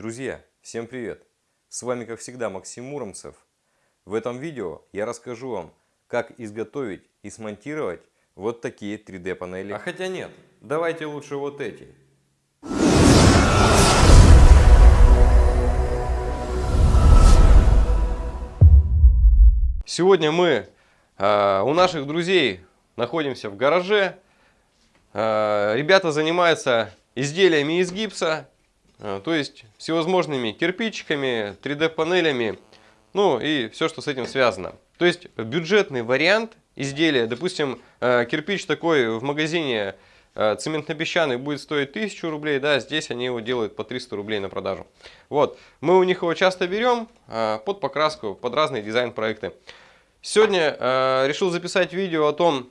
Друзья, всем привет! С вами как всегда Максим Муромцев. В этом видео я расскажу вам, как изготовить и смонтировать вот такие 3D панели. А хотя нет, давайте лучше вот эти. Сегодня мы э, у наших друзей находимся в гараже. Э, ребята занимаются изделиями из гипса, то есть всевозможными кирпичиками, 3D-панелями, ну и все, что с этим связано. То есть бюджетный вариант изделия, допустим, э, кирпич такой в магазине цементно-песчаный будет стоить 1000 рублей, да, здесь они его делают по 300 рублей на продажу. Вот, мы у них его часто берем под покраску, под разные дизайн-проекты. Сегодня решил записать видео о том,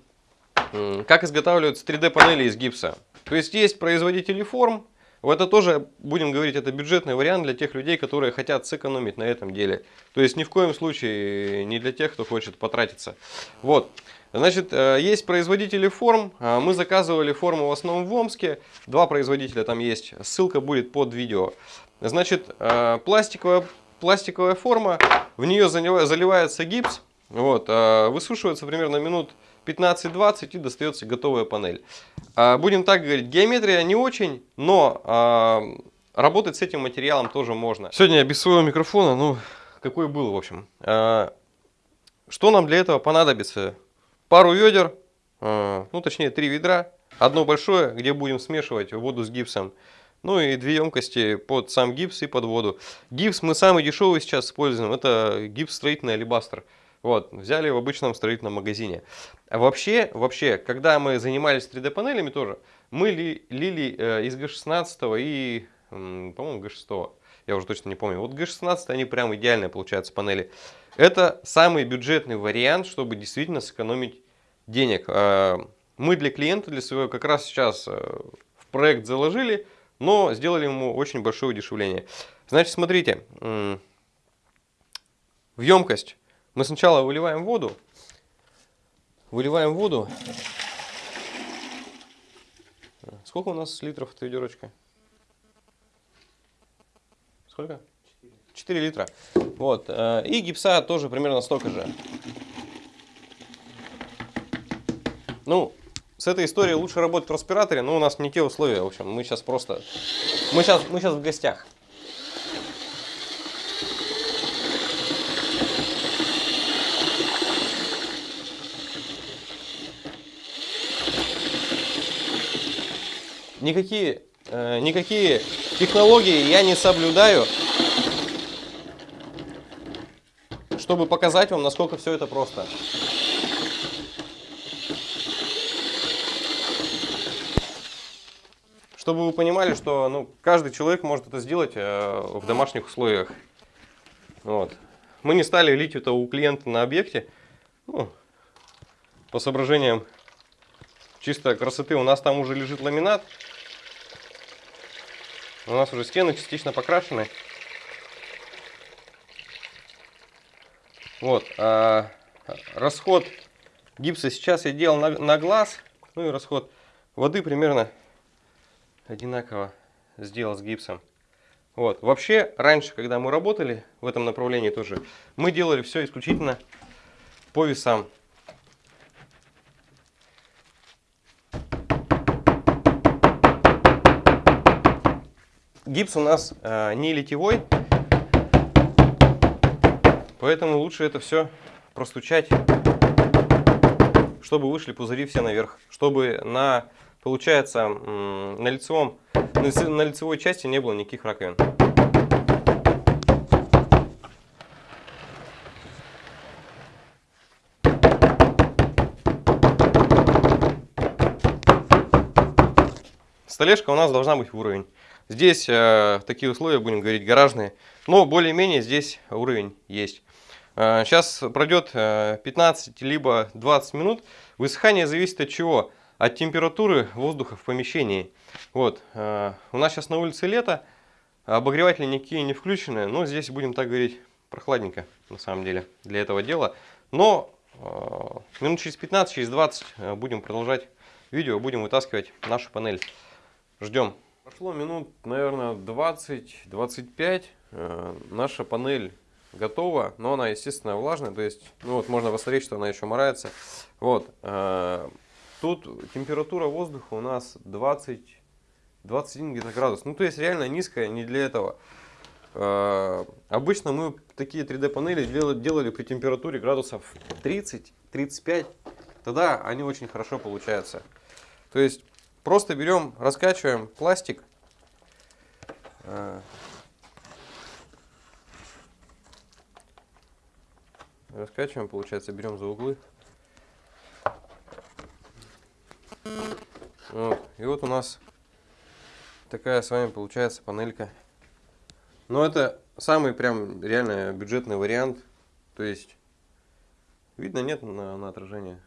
как изготавливаются 3D панели из гипса. То есть есть производители форм. Это тоже, будем говорить, это бюджетный вариант для тех людей, которые хотят сэкономить на этом деле. То есть ни в коем случае не для тех, кто хочет потратиться. Вот. Значит, э, есть производители форм. А, мы заказывали форму в основном в Омске. Два производителя там есть. Ссылка будет под видео. Значит, э, пластиковая, пластиковая форма. В нее заливается гипс. Вот, э, высушивается примерно минут 15-20 и достается готовая панель. А, будем так говорить, геометрия не очень, но а, работать с этим материалом тоже можно. Сегодня я без своего микрофона, ну, какой был, в общем. А, что нам для этого понадобится? Пару ведер, ну, точнее, три ведра. Одно большое, где будем смешивать воду с гипсом. Ну и две емкости под сам гипс и под воду. Гипс мы самый дешевый сейчас используем. Это гипс строительный алибастр. Вот, взяли в обычном строительном магазине. Вообще, вообще, когда мы занимались 3D панелями тоже, мы ли, лили э, из G16 и, по-моему, G6. Я уже точно не помню. Вот G16 они прям идеальные получаются панели. Это самый бюджетный вариант, чтобы действительно сэкономить денег. Э, мы для клиента, для своего, как раз сейчас э, в проект заложили, но сделали ему очень большое удешевление. Значит, смотрите, в емкость мы сначала выливаем воду. Выливаем воду. Сколько у нас литров эта ведерочка? Сколько? 4 литра. Вот. Э, и гипса тоже примерно столько же. Ну, с этой историей лучше работать в респираторе, но у нас не те условия. В общем, мы сейчас просто... Мы сейчас, мы сейчас в гостях. Никакие, э, никакие технологии я не соблюдаю, чтобы показать вам, насколько все это просто. Чтобы вы понимали, что ну, каждый человек может это сделать э, в домашних условиях. Вот. Мы не стали лить это у клиента на объекте. Ну, по соображениям чисто красоты. У нас там уже лежит ламинат. У нас уже стены частично покрашены. Вот. А расход гипса сейчас я делал на, на глаз. Ну и расход воды примерно одинаково сделал с гипсом. Вот. Вообще, раньше, когда мы работали в этом направлении тоже, мы делали все исключительно по весам. Гипс у нас э, не литьевой, поэтому лучше это все простучать, чтобы вышли пузыри все наверх, чтобы на, получается, на, лицевом, на лицевой части не было никаких раковин. Столешка у нас должна быть в уровень. Здесь э, такие условия, будем говорить, гаражные. Но более-менее здесь уровень есть. Э, сейчас пройдет э, 15 либо 20 минут. Высыхание зависит от чего? От температуры воздуха в помещении. Вот. Э, у нас сейчас на улице лето. Обогреватели никакие не включены. Но здесь, будем так говорить, прохладненько на самом деле для этого дела. Но э, минут через 15, через 20 э, будем продолжать видео. Будем вытаскивать нашу панель. Ждем. Прошло минут, наверное, 20-25. Э, наша панель готова, но она, естественно, влажная. То есть, ну вот можно посмотреть, что она еще морается. Вот. Э, тут температура воздуха у нас 20, 21 где-то градус. Ну, то есть реально низкая, не для этого. Э, обычно мы такие 3D панели делали, делали при температуре градусов 30-35. Тогда они очень хорошо получаются. То есть просто берем, раскачиваем пластик. Э, раскачиваем, получается, берем за углы. Вот. И вот у нас такая с вами получается панелька. Но это самый прям реально бюджетный вариант. То есть, видно, нет на, на отражение?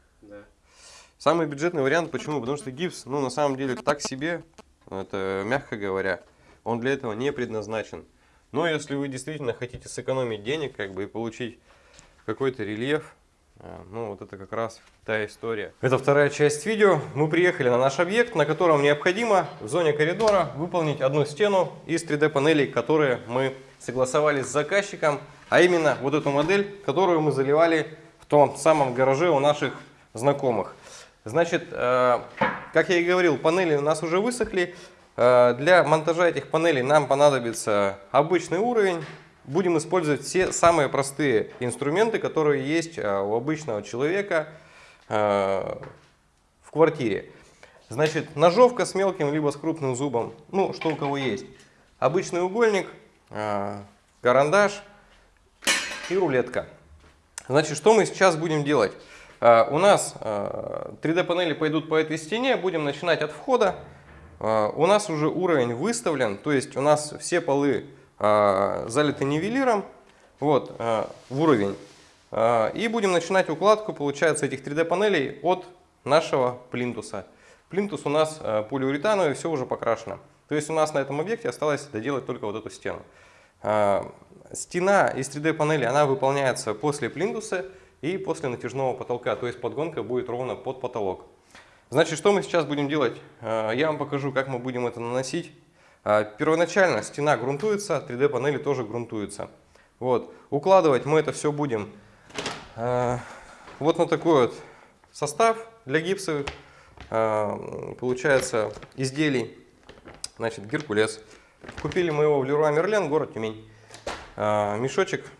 Самый бюджетный вариант, почему? Потому что гипс, ну, на самом деле, так себе, это мягко говоря, он для этого не предназначен. Но если вы действительно хотите сэкономить денег, как бы, и получить какой-то рельеф, а, ну, вот это как раз та история. Это вторая часть видео. Мы приехали на наш объект, на котором необходимо в зоне коридора выполнить одну стену из 3D панелей, которые мы согласовали с заказчиком, а именно вот эту модель, которую мы заливали в том самом гараже у наших знакомых. Значит, э, как я и говорил, панели у нас уже высохли. Э, для монтажа этих панелей нам понадобится обычный уровень, будем использовать все самые простые инструменты, которые есть э, у обычного человека в квартире. Значит, ножовка с мелким либо с крупным зубом, ну, что у кого есть. Обычный угольник, карандаш и рулетка. Значит, что мы сейчас будем делать? У нас 3D панели пойдут по этой стене, будем начинать от входа. У нас уже уровень выставлен, то есть у нас все полы а, залиты нивелиром вот, а, в уровень. А, и будем начинать укладку, получается, этих 3D панелей от нашего плинтуса. Плинтус у нас полиуретановый, все уже покрашено. То есть у нас на этом объекте осталось доделать только вот эту стену. Стена из 3D панели, она выполняется после плинтуса и после натяжного потолка. То есть подгонка будет ровно под потолок. Значит, что мы сейчас будем делать? Я вам покажу, как мы будем это наносить. А, первоначально стена грунтуется, 3D панели тоже грунтуются. Вот. Укладывать мы это все будем а, вот на такой вот состав для гипсовых, получается, изделий. Значит, Геркулес. Купили мы его в Леруа Мерлен, город Тюмень. Мешочек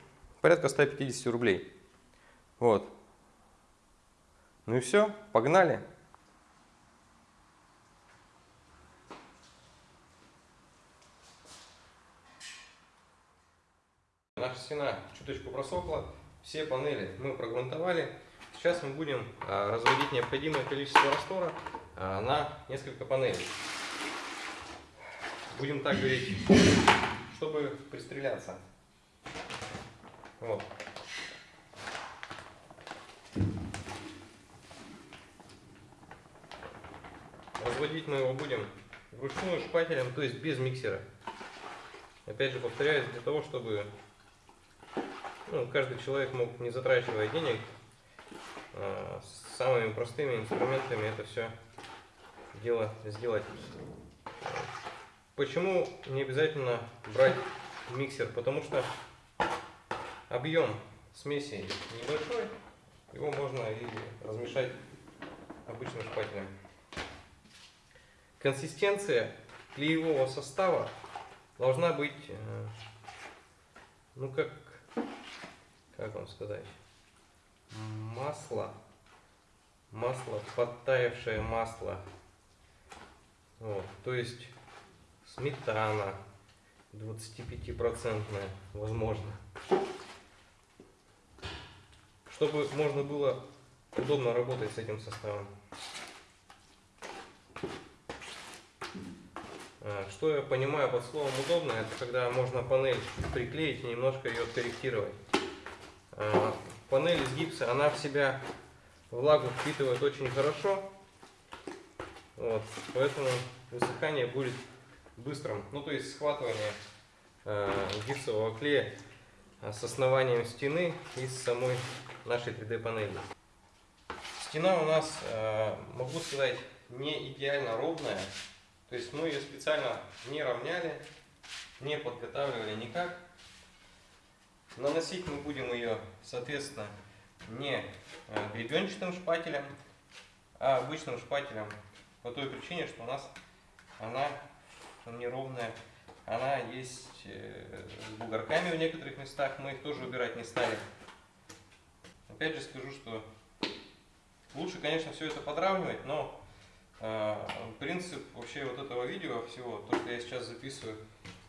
порядка 150 рублей. Вот. Ну и все, погнали. наша стена чуточку просохла, все панели мы прогрунтовали. Сейчас мы будем а, разводить необходимое количество раствора а, на несколько панелей. Будем так говорить, чтобы пристреляться. Вот. Разводить мы его будем вручную шпателем, то есть без миксера. Опять же повторяюсь, для того, чтобы ну, каждый человек мог, не затрачивая денег, с самыми простыми инструментами это все дело сделать. Почему не обязательно брать миксер? Потому что объем смеси небольшой, его можно и размешать обычным шпателем. Консистенция клеевого состава должна быть, э, ну как как вам сказать, масло, масло, подтаявшее масло. Вот, то есть сметана 25% возможно. Чтобы можно было удобно работать с этим составом. Что я понимаю под словом удобно, это когда можно панель приклеить и немножко ее откорректировать. Э, панель из гипса, она в себя влагу впитывает очень хорошо. Вот, поэтому высыхание будет быстрым. Ну, то есть схватывание э, гипсового клея с основанием стены и с самой нашей 3D панели. Стена у нас, э, могу сказать, не идеально ровная. То есть мы ее специально не равняли, не подготавливали никак. Наносить мы будем ее, соответственно, не э, гребенчатым шпателем, а обычным шпателем по той причине, что у нас она неровная, она есть э, с бугорками в некоторых местах, мы их тоже убирать не стали. Опять же скажу, что лучше, конечно, все это подравнивать, но принцип вообще вот этого видео всего, то, что я сейчас записываю,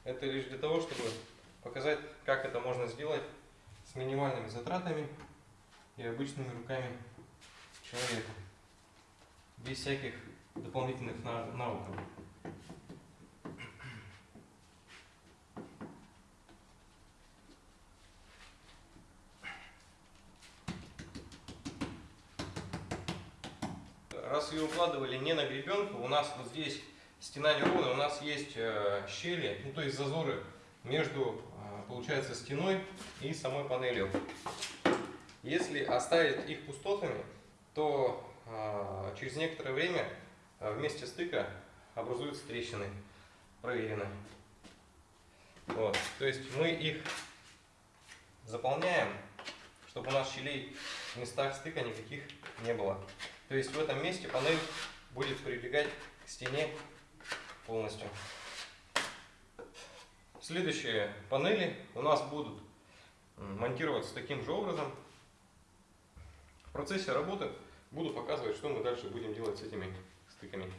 это лишь для того, чтобы показать, как это можно сделать с минимальными затратами и обычными руками человека, без всяких дополнительных навыков. Раз ее укладывали не на гребенку, у нас вот здесь стена неровная, у нас есть э, щели, ну то есть зазоры между, э, получается, стеной и самой панелью. Если оставить их пустотами, то э, через некоторое время э, вместе стыка образуются трещины. Проверено. Вот. То есть мы их заполняем, чтобы у нас щелей в местах стыка никаких не было. То есть в этом месте панель будет прилегать к стене полностью. Следующие панели у нас будут монтироваться таким же образом. В процессе работы буду показывать, что мы дальше будем делать с этими стыками.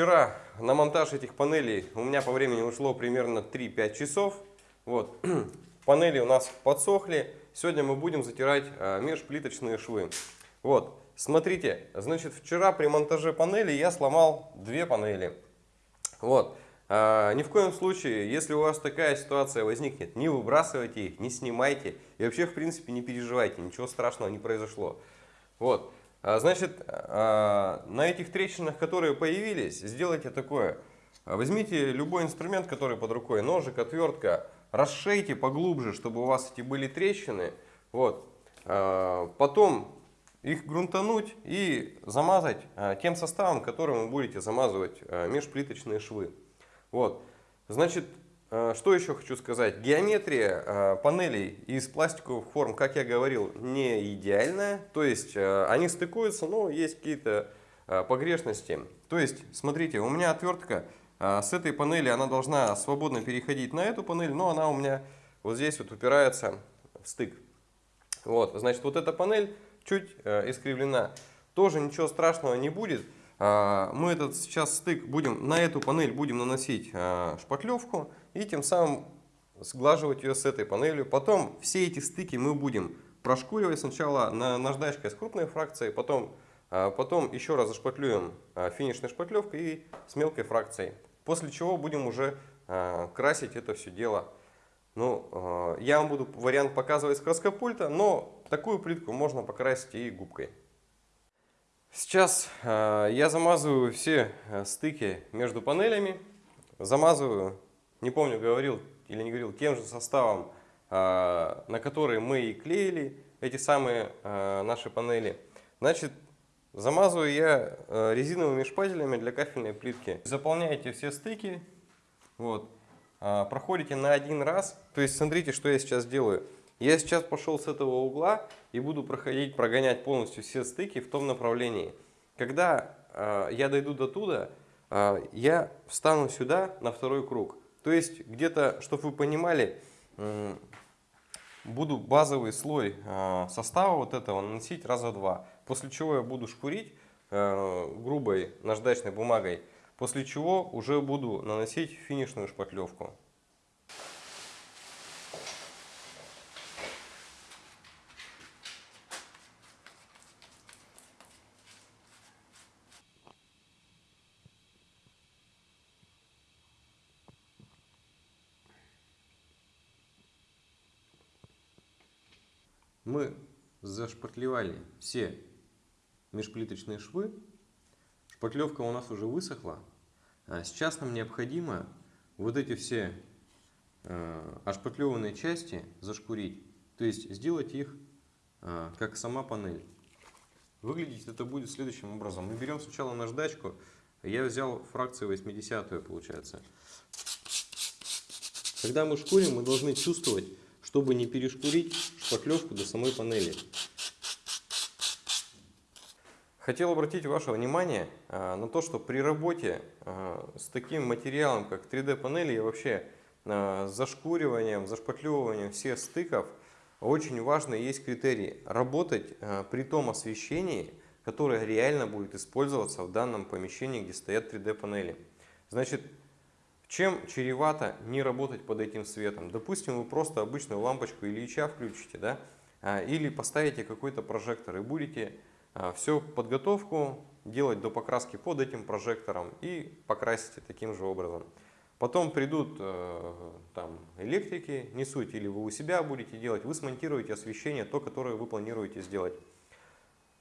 Вчера на монтаж этих панелей у меня по времени ушло примерно 3-5 часов. Вот. Панели у нас подсохли. Сегодня мы будем затирать а, межплиточные швы. Вот. Смотрите, значит, вчера при монтаже панели я сломал две панели. Вот. А, ни в коем случае, если у вас такая ситуация возникнет, не выбрасывайте их, не снимайте. И вообще, в принципе, не переживайте, ничего страшного не произошло. Вот. А, значит, на этих трещинах, которые появились, сделайте такое. Возьмите любой инструмент, который под рукой, ножик, отвертка, расшейте поглубже, чтобы у вас эти были трещины. Вот. А, потом их грунтануть и замазать тем составом, которым вы будете замазывать межплиточные швы. Вот. Значит, что еще хочу сказать? Геометрия панелей из пластиковых форм, как я говорил, не идеальная. То есть они стыкуются, но есть какие-то погрешности. То есть, смотрите, у меня отвертка с этой панели, она должна свободно переходить на эту панель, но она у меня вот здесь вот упирается в стык. Вот, значит, вот эта панель чуть искривлена. Тоже ничего страшного не будет. Мы этот сейчас стык будем, на эту панель будем наносить шпатлевку и тем самым сглаживать ее с этой панелью. Потом все эти стыки мы будем прошкуривать сначала на наждачкой с крупной фракцией, потом, а, потом еще раз зашпатлюем а, финишной шпатлевкой и с мелкой фракцией. После чего будем уже а, красить это все дело. Ну, я вам буду вариант показывать с краскопульта, но такую плитку можно покрасить и губкой. Сейчас я замазываю все стыки между панелями, замазываю не помню, говорил или не говорил, тем же составом, а, на который мы и клеили эти самые а, наши панели. Значит, замазываю я а, резиновыми шпателями для кафельной плитки. Заполняете все стыки, вот, проходите на один раз. То есть, смотрите, что я сейчас делаю. Я сейчас пошел с этого угла и буду проходить, прогонять полностью все стыки в том направлении. Когда я дойду до туда, я встану сюда на второй круг. То есть где-то, чтобы вы понимали, буду базовый слой а, состава вот этого наносить раза два. После чего я буду шкурить а, грубой наждачной бумагой. После чего уже буду наносить финишную шпатлевку. мы зашпатлевали все межплиточные швы. Шпатлевка у нас уже высохла. А сейчас нам необходимо вот эти все э, ошпатлеванные части зашкурить. То есть сделать их э, как сама панель. Выглядеть это будет следующим образом. Мы берем сначала наждачку. Я взял фракцию 80 получается. Когда мы шкурим, мы должны чувствовать, чтобы не перешкурить шпатлевку до самой панели. Хотел обратить ваше внимание а, на то, что при работе а, с таким материалом, как 3D панели и вообще а, зашкуриванием, зашпатлевыванием всех стыков, очень важно есть критерий работать при том освещении, которое реально будет использоваться в данном помещении, где стоят 3D панели. Значит, чем чревато не работать под этим светом? Допустим, вы просто обычную лампочку Ильича включите, да? или поставите какой-то прожектор и будете всю подготовку делать до покраски под этим прожектором и покрасите таким же образом. Потом придут э, там, электрики, не суть, или вы у себя будете делать, вы смонтируете освещение, то, которое вы планируете сделать.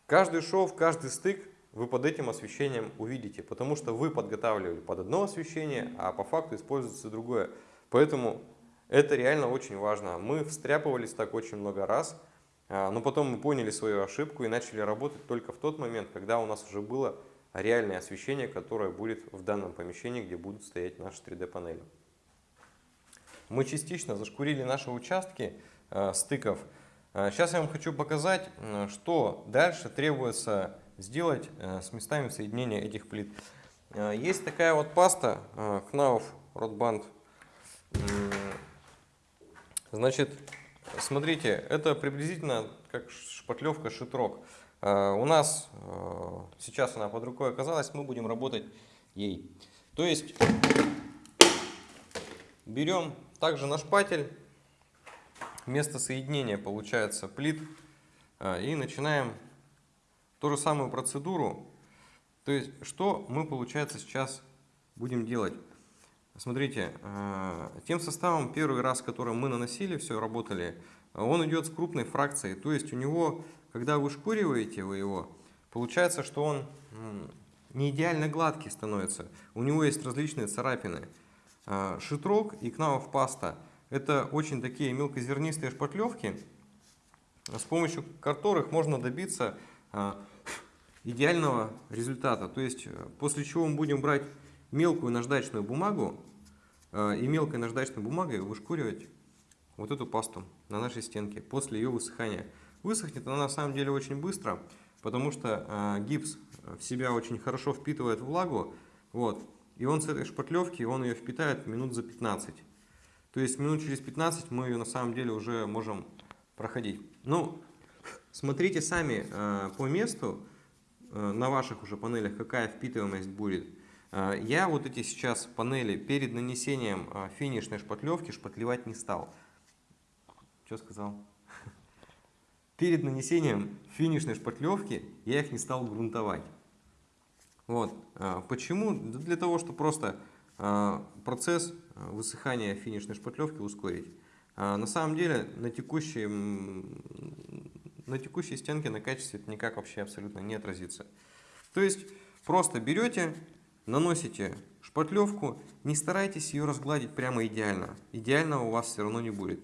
Каждый шов, каждый стык вы под этим освещением увидите, потому что вы подготавливали под одно освещение, а по факту используется другое. Поэтому это реально очень важно. Мы встряпывались так очень много раз, но потом мы поняли свою ошибку и начали работать только в тот момент, когда у нас уже было реальное освещение, которое будет в данном помещении, где будут стоять наши 3D панели. Мы частично зашкурили наши участки э, стыков. Сейчас я вам хочу показать, что дальше требуется сделать э, с местами соединения этих плит. Э, есть такая вот паста Knauf Rotband. Значит, Смотрите, это приблизительно как шпатлевка шитрок. А, у нас а, сейчас она под рукой оказалась, мы будем работать ей. То есть берем также на шпатель, место соединения получается плит, а, и начинаем ту же самую процедуру. То есть что мы получается сейчас будем делать? Смотрите, э, тем составом первый раз, который мы наносили, все работали, он идет с крупной фракцией. То есть у него, когда вы шкуриваете вы его, получается, что он не идеально гладкий становится. У него есть различные царапины. Э, шитрок и кнауф паста – это очень такие мелкозернистые шпатлевки, с помощью которых можно добиться э, идеального результата. То есть после чего мы будем брать мелкую наждачную бумагу, и мелкой наждачной бумагой вышкуривать вот эту пасту на нашей стенке после ее высыхания. Высохнет она на самом деле очень быстро, потому что э, гипс в себя очень хорошо впитывает влагу. Вот, и он с этой шпатлевки, он ее впитает минут за 15. То есть минут через 15 мы ее на самом деле уже можем проходить. Ну, смотрите сами э, по месту на ваших уже панелях, какая впитываемость будет. А, я вот эти сейчас панели перед нанесением а, финишной шпатлевки шпатлевать не стал. Что сказал? Перед нанесением финишной шпатлевки я их не стал грунтовать. Вот. А, почему? Для того, чтобы просто процесс высыхания финишной шпатлевки ускорить. На самом деле на текущей, на текущей стенке на качестве это никак вообще абсолютно не отразится. То есть просто берете наносите шпатлевку, не старайтесь ее разгладить прямо идеально. Идеального у вас все равно не будет.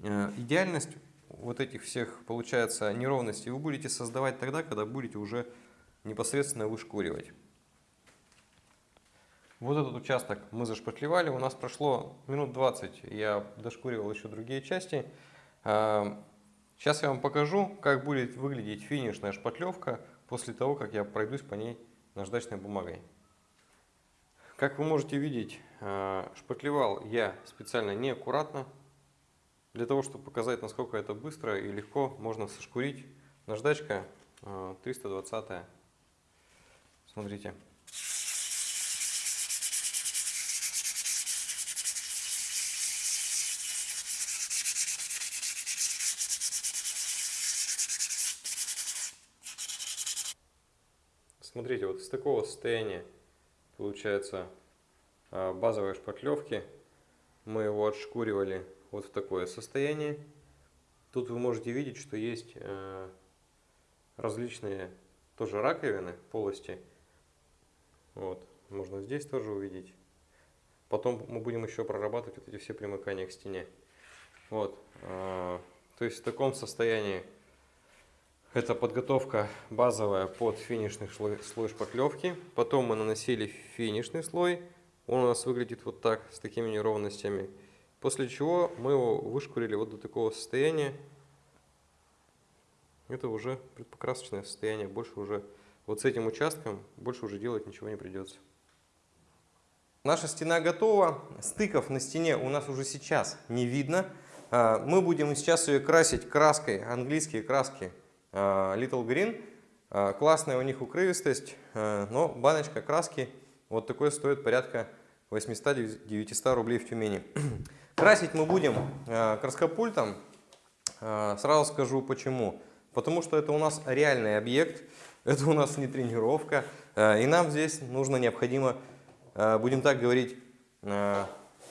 Э, идеальность вот этих всех, получается, неровностей вы будете создавать тогда, когда будете уже непосредственно вышкуривать. Вот этот участок мы зашпатлевали, у нас прошло минут 20, я дошкуривал еще другие части. Сейчас э, я вам покажу, как будет выглядеть финишная шпатлевка после того, как я пройдусь по ней наждачной бумагой. Как вы можете видеть, э, шпатлевал я специально неаккуратно, для того, чтобы показать, насколько это быстро и легко можно сошкурить. Наждачка 320. Э, Смотрите. Смотрите, вот из такого состояния получается а, базовой шпатлевки. Мы его отшкуривали вот в такое состояние. Тут вы можете видеть, что есть различные тоже раковины, полости. Вот, можно здесь тоже увидеть. Потом мы будем еще прорабатывать вот эти все примыкания к стене. Вот, то есть в таком состоянии это подготовка базовая под финишный слой, шпаклевки. Потом мы наносили финишный слой. Он у нас выглядит вот так, с такими неровностями. После чего мы его вышкурили вот до такого состояния. Это уже предпокрасочное состояние. Больше уже вот с этим участком больше уже делать ничего не придется. Наша стена готова. Стыков на стене у нас уже сейчас не видно. А, мы будем сейчас ее красить краской, английские краски Little Green. А, классная у них укрывистость, а, но баночка краски вот такой стоит порядка 800-900 рублей в Тюмени. Красить мы будем краскопультом. Сразу скажу почему. Потому что это у нас реальный объект, это у нас не тренировка. И нам здесь нужно необходимо, будем так говорить,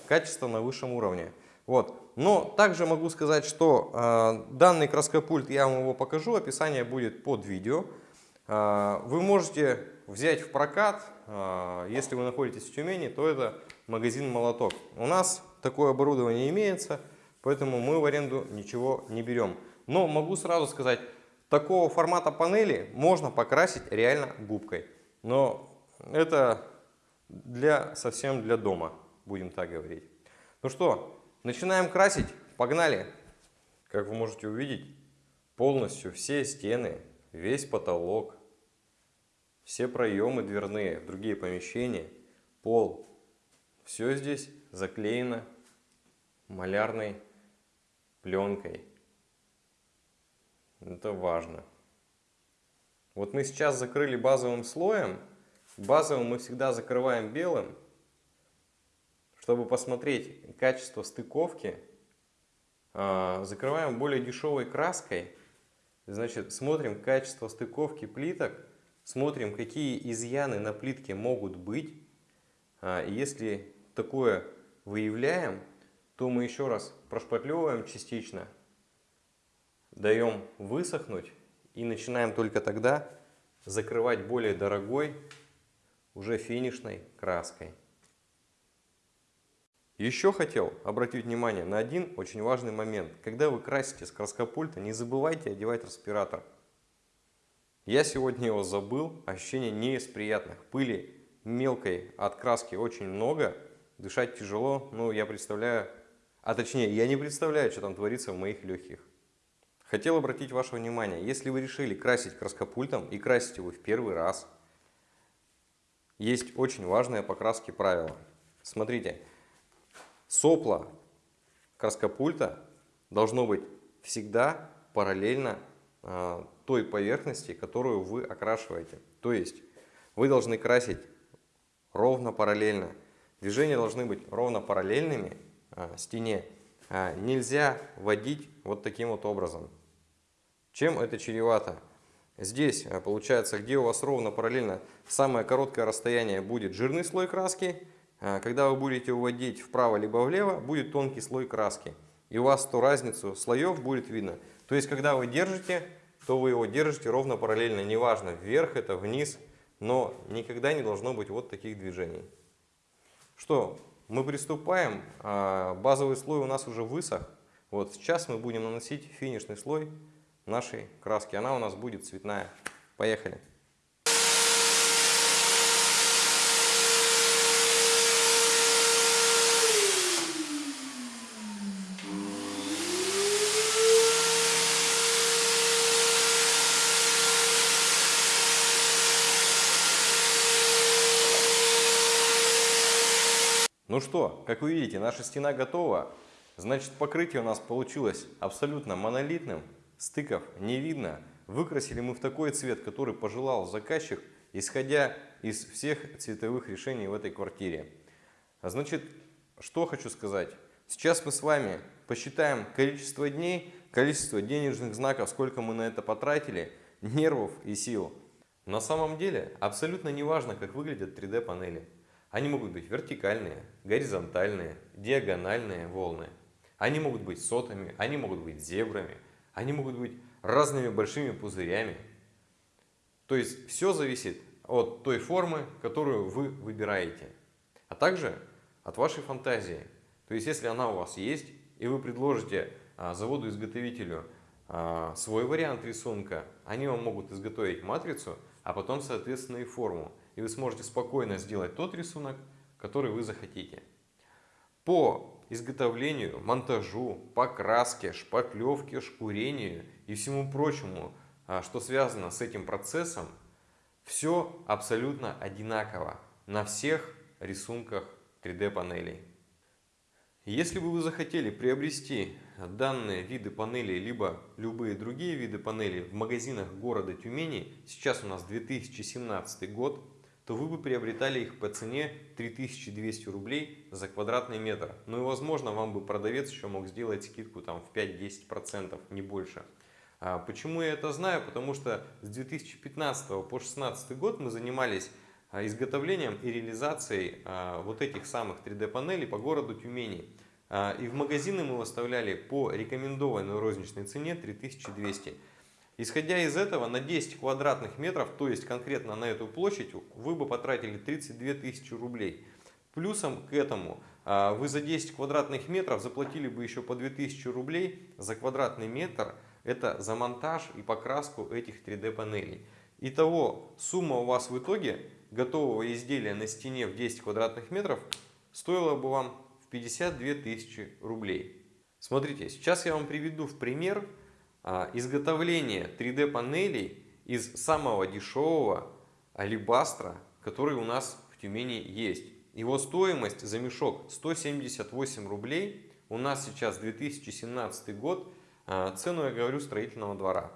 качество на высшем уровне. Вот. Но также могу сказать, что э, данный краскопульт, я вам его покажу, описание будет под видео. Э, вы можете взять в прокат, э, если вы находитесь в Тюмени, то это магазин «Молоток». У нас такое оборудование имеется, поэтому мы в аренду ничего не берем. Но могу сразу сказать, такого формата панели можно покрасить реально губкой. Но это для, совсем для дома, будем так говорить. Ну что, Начинаем красить. Погнали! Как вы можете увидеть, полностью все стены, весь потолок, все проемы дверные, другие помещения, пол. Все здесь заклеено малярной пленкой. Это важно. Вот мы сейчас закрыли базовым слоем. Базовым мы всегда закрываем белым, чтобы посмотреть качество стыковки, а, закрываем более дешевой краской. Значит, смотрим качество стыковки плиток, смотрим, какие изъяны на плитке могут быть. А, если такое выявляем, то мы еще раз прошпатлевываем частично, даем высохнуть и начинаем только тогда закрывать более дорогой, уже финишной краской. Еще хотел обратить внимание на один очень важный момент. Когда вы красите с краскопульта, не забывайте одевать респиратор. Я сегодня его забыл, ощущение не из приятных. Пыли мелкой от краски очень много, дышать тяжело, ну я представляю, а точнее я не представляю, что там творится в моих легких. Хотел обратить ваше внимание, если вы решили красить краскопультом и красить его в первый раз, есть очень важное покраски правило. Смотрите, Сопло краскопульта должно быть всегда параллельно э, той поверхности, которую вы окрашиваете. То есть вы должны красить ровно параллельно. Движения должны быть ровно параллельными э, стене. Э, нельзя водить вот таким вот образом. Чем это чревато? Здесь получается, где у вас ровно параллельно самое короткое расстояние будет жирный слой краски, когда вы будете уводить вправо либо влево, будет тонкий слой краски. И у вас ту разницу слоев будет видно. То есть, когда вы держите, то вы его держите ровно параллельно. Неважно, вверх это, вниз. Но никогда не должно быть вот таких движений. Что, мы приступаем. А, базовый слой у нас уже высох. Вот сейчас мы будем наносить финишный слой нашей краски. Она у нас будет цветная. Поехали. Ну что, как вы видите, наша стена готова. Значит, покрытие у нас получилось абсолютно монолитным. Стыков не видно. Выкрасили мы в такой цвет, который пожелал заказчик, исходя из всех цветовых решений в этой квартире. Значит, что хочу сказать. Сейчас мы с вами посчитаем количество дней, количество денежных знаков, сколько мы на это потратили, нервов и сил. На самом деле абсолютно не важно, как выглядят 3D панели. Они могут быть вертикальные, горизонтальные, диагональные волны. Они могут быть сотами, они могут быть зебрами, они могут быть разными большими пузырями. То есть все зависит от той формы, которую вы выбираете, а также от вашей фантазии. То есть если она у вас есть, и вы предложите а, заводу-изготовителю а, свой вариант рисунка, они вам могут изготовить матрицу, а потом, соответственно, и форму. И вы сможете спокойно сделать тот рисунок, который вы захотите. По изготовлению, монтажу, покраске, шпаклевке, шкурению и всему прочему, а, что связано с этим процессом, все абсолютно одинаково на всех рисунках 3D панелей. Если бы вы захотели приобрести данные виды панелей, либо любые другие виды панелей в магазинах города Тюмени, сейчас у нас 2017 год, то вы бы приобретали их по цене 3200 рублей за квадратный метр. Ну и возможно вам бы продавец еще мог сделать скидку там в 5-10%, не больше. А почему я это знаю? Потому что с 2015 по 2016 год мы занимались а, изготовлением и реализацией а, вот этих самых 3D панелей по городу Тюмени. А, и в магазины мы выставляли по рекомендованной розничной цене 3200. Исходя из этого, на 10 квадратных метров, то есть конкретно на эту площадь, вы бы потратили 32 тысячи рублей. Плюсом к этому, вы за 10 квадратных метров заплатили бы еще по 2000 рублей за квадратный метр. Это за монтаж и покраску этих 3D панелей. Итого, сумма у вас в итоге готового изделия на стене в 10 квадратных метров стоила бы вам в 52 тысячи рублей. Смотрите, сейчас я вам приведу в пример а, изготовление 3D панелей из самого дешевого алибастра, который у нас в Тюмени есть. Его стоимость за мешок 178 рублей. У нас сейчас 2017 год, а, цену я говорю строительного двора.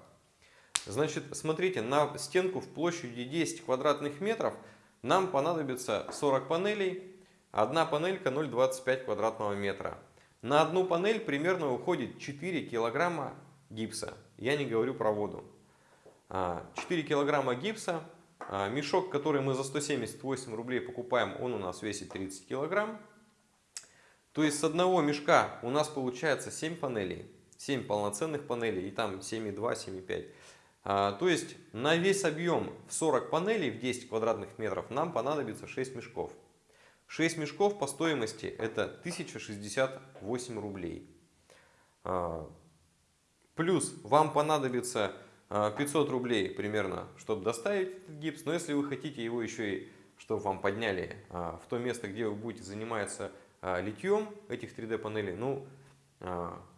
Значит, смотрите, на стенку в площади 10 квадратных метров нам понадобится 40 панелей. Одна панелька 0,25 квадратного метра. На одну панель примерно уходит 4 килограмма гипса. Я не говорю про воду. 4 а, килограмма гипса. А, мешок, который мы за 178 рублей покупаем, он у нас весит 30 килограмм. То есть с одного мешка у нас получается 7 панелей. 7 полноценных панелей и там 7,2, 7,5. А, то есть на весь объем в 40 панелей в 10 квадратных метров нам понадобится 6 мешков. 6 мешков по стоимости это 1068 рублей. А, плюс вам понадобится 500 а, рублей примерно, чтобы доставить этот гипс. Но если вы хотите его еще и, чтобы вам подняли в то место, где вы будете заниматься литьем этих 3D панелей, ну,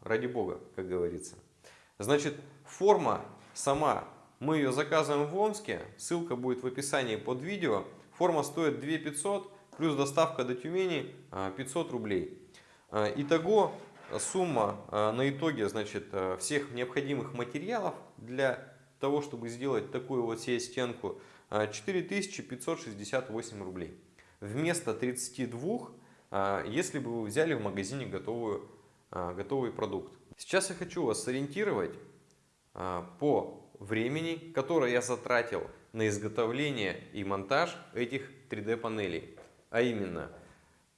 ради бога, как говорится. Значит, форма сама. Мы ее заказываем в Омске, ссылка будет в описании под видео. Форма стоит 2 500, плюс доставка до Тюмени 500 а, рублей. Итого сумма а, на итоге значит, всех необходимых материалов для того, чтобы сделать такую вот себе стенку, 4568 рублей. Вместо 32, если бы вы взяли в магазине готовую, готовый продукт. Сейчас я хочу вас сориентировать по времени, которое я затратил на изготовление и монтаж этих 3D панелей. А именно,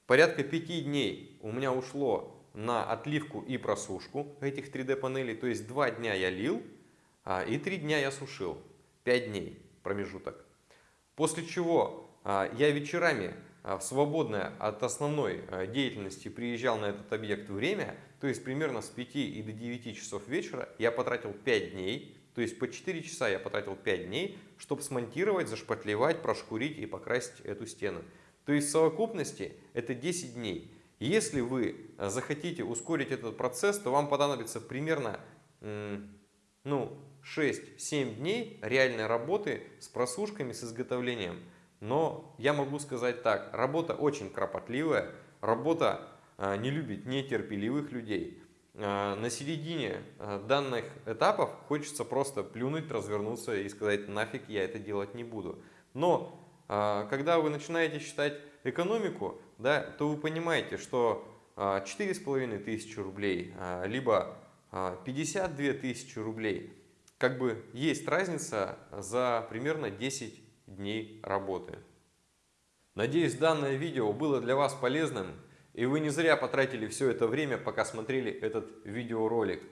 порядка 5 дней у меня ушло на отливку и просушку этих 3D панелей. То есть 2 дня я лил а, и 3 дня я сушил. 5 дней промежуток. После чего а, я вечерами в свободное от основной деятельности приезжал на этот объект время то есть примерно с 5 и до 9 часов вечера я потратил 5 дней, то есть по 4 часа я потратил 5 дней, чтобы смонтировать, зашпатлевать, прошкурить и покрасить эту стену. То есть в совокупности это 10 дней. Если вы э, захотите ускорить этот процесс, то вам понадобится примерно ну, 6-7 дней реальной работы с просушками, с изготовлением. Но я могу сказать так, работа очень кропотливая, работа а, не любит нетерпеливых людей. А, на середине данных этапов хочется просто плюнуть, развернуться и сказать нафиг я это делать не буду. Но когда вы начинаете считать экономику, да, то вы понимаете, что 4,5 тысячи рублей, либо 52 тысячи рублей, как бы есть разница за примерно 10 дней работы. Надеюсь, данное видео было для вас полезным. И вы не зря потратили все это время, пока смотрели этот видеоролик.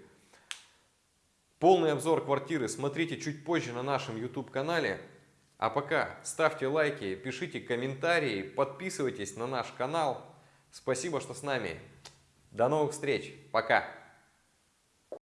Полный обзор квартиры смотрите чуть позже на нашем YouTube канале. А пока ставьте лайки, пишите комментарии, подписывайтесь на наш канал. Спасибо, что с нами. До новых встреч. Пока.